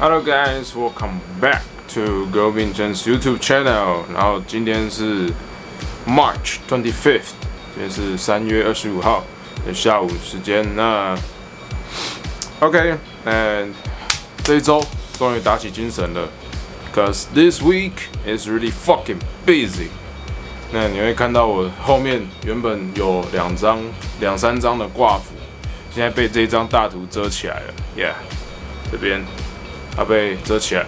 Hello guys, welcome back to Go Vincent's YouTube channel. 然后今天是 March twenty fifth，今天是三月二十五号的下午时间。那 OK，嗯，这一周终于打起精神了，cause this week is really fucking busy。那你会看到我后面原本有两张、两三张的挂幅，现在被这张大图遮起来了。Yeah，这边。 它被遮起来，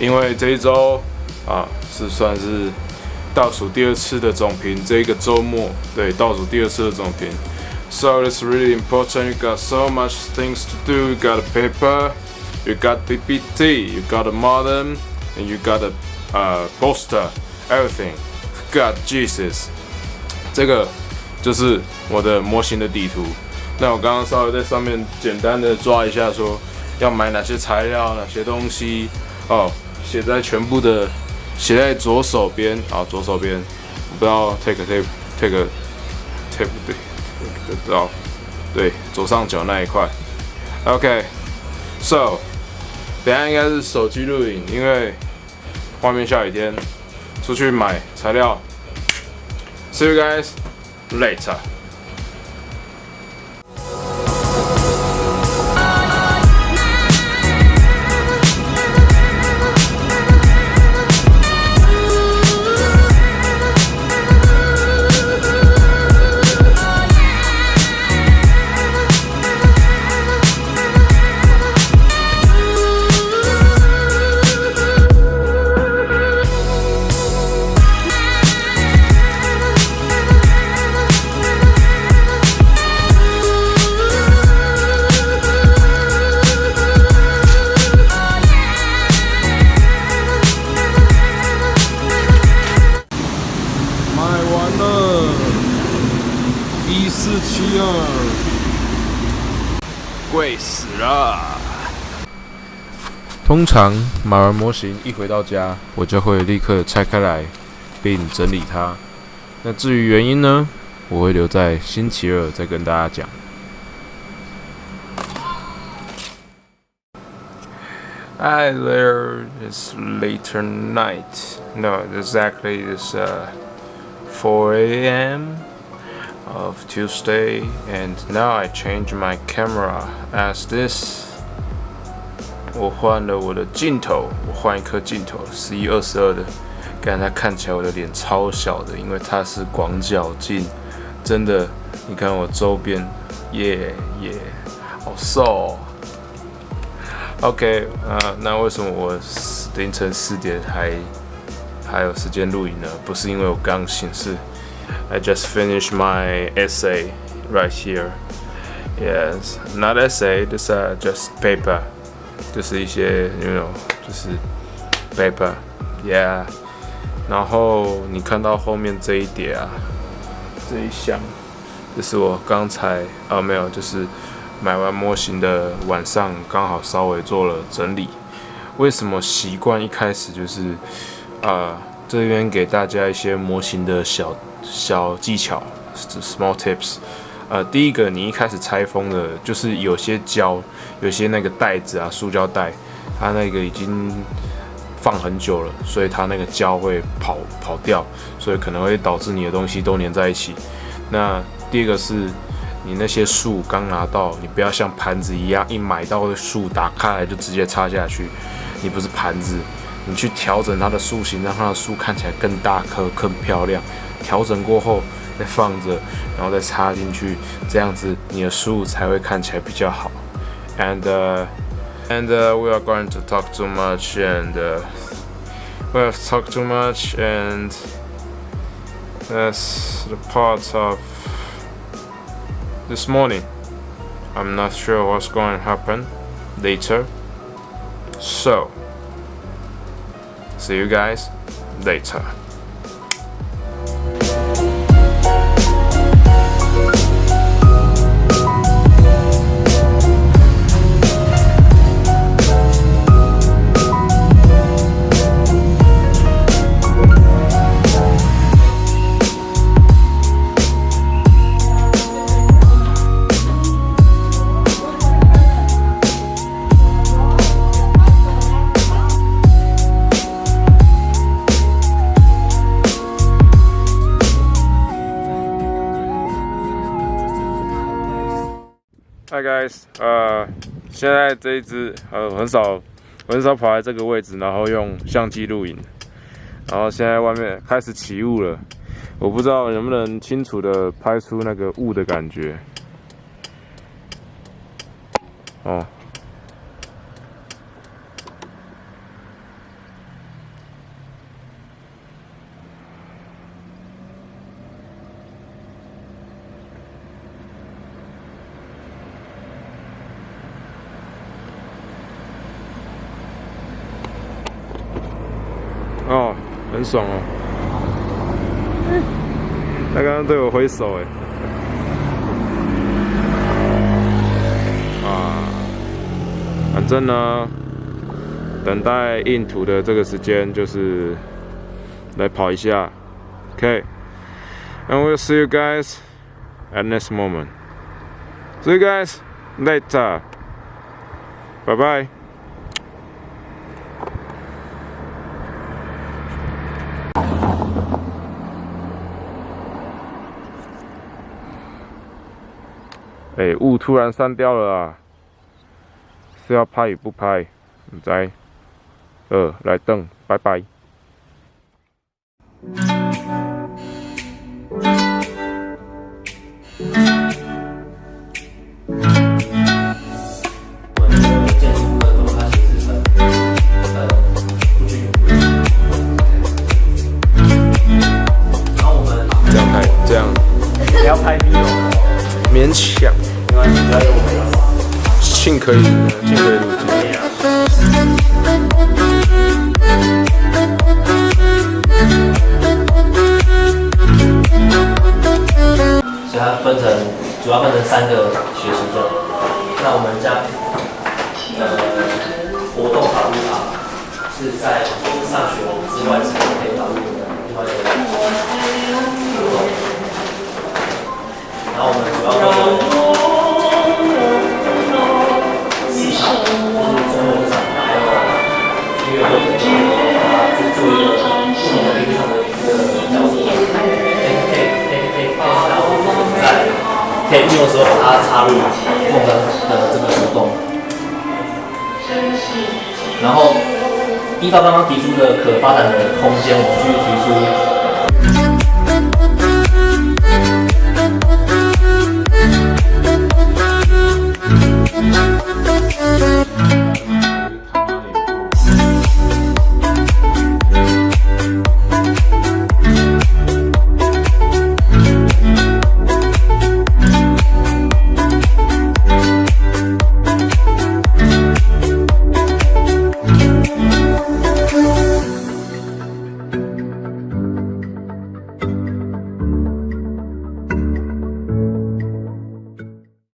因为这一周啊是算是倒数第二次的总评，这个周末对倒数第二次的总评。So it's really important. You got so much things to do. You got a paper, you got PPT, you got a modem, and you got a uh poster, everything. God Jesus，这个就是我的模型的地图。那我刚刚稍微在上面简单的抓一下说。要买哪些材料、哪些东西哦？写在全部的，写在左手边啊，左手边，不知道 take take take take 对，不知道，对，左上角那一块。OK，so，等下应该是手机录影，因为外面下雨天，出去买材料。See you guys later. 贵死了！通常买完模型一回到家，我就会立刻拆开来并整理它。那至于原因呢，我会留在星期二再跟大家讲。Hi there, it's later night. No, exactly it's uh 4 a.m. of Tuesday and now I change my camera as this. 我换了我的镜头我换一颗镜头十一二十二的。刚才看起来我的脸超小的因为它是广角镜真的你看我周边耶耶好瘦 OK 啊那为什么我凌晨四点还还有时间录影呢？不是因为我刚醒是 I just finished my essay right here. Yes, not essay, this uh just paper. 就是一些，you know，就是 paper. Yeah. 然后你看到后面这一叠啊，这一箱，这是我刚才啊没有，就是买完模型的晚上刚好稍微做了整理。为什么习惯一开始就是啊这边给大家一些模型的小。小技巧，small tips。呃，第一个，你一开始拆封的，就是有些胶，有些那个袋子啊，塑胶袋，它那个已经放很久了，所以它那个胶会跑跑掉，所以可能会导致你的东西都粘在一起。那第二个是，你那些树刚拿到，你不要像盘子一样，一买到的树打开来就直接插下去，你不是盘子，你去调整它的树形，让它的树看起来更大颗、更漂亮。调整过后再放着，然后再插进去，这样子你的树才会看起来比较好。And and we are going to talk too much and we have talked too much and that's the part of this morning. I'm not sure what's going to happen later. So, see you guys later. guys，呃，现在这一只呃很少很少跑来这个位置，然后用相机录影，然后现在外面开始起雾了，我不知道能不能清楚的拍出那个雾的感觉。哦。哦，很爽哦！他刚刚对我挥手哎，啊，反正呢，等待印图的这个时间就是来跑一下，OK，and we'll see you guys at next moment. See you guys later. Bye bye. 哎，雾突然散掉了啊！是要拍与不拍？唔知。呃，来等，拜拜。勉强。信可以，尽可以录制。所以它分成，主要分成三个学习段。那我们将可以运用的时候把它插入梦的的这个活动，然后依照刚刚提出的可发展的空间，我们去提出。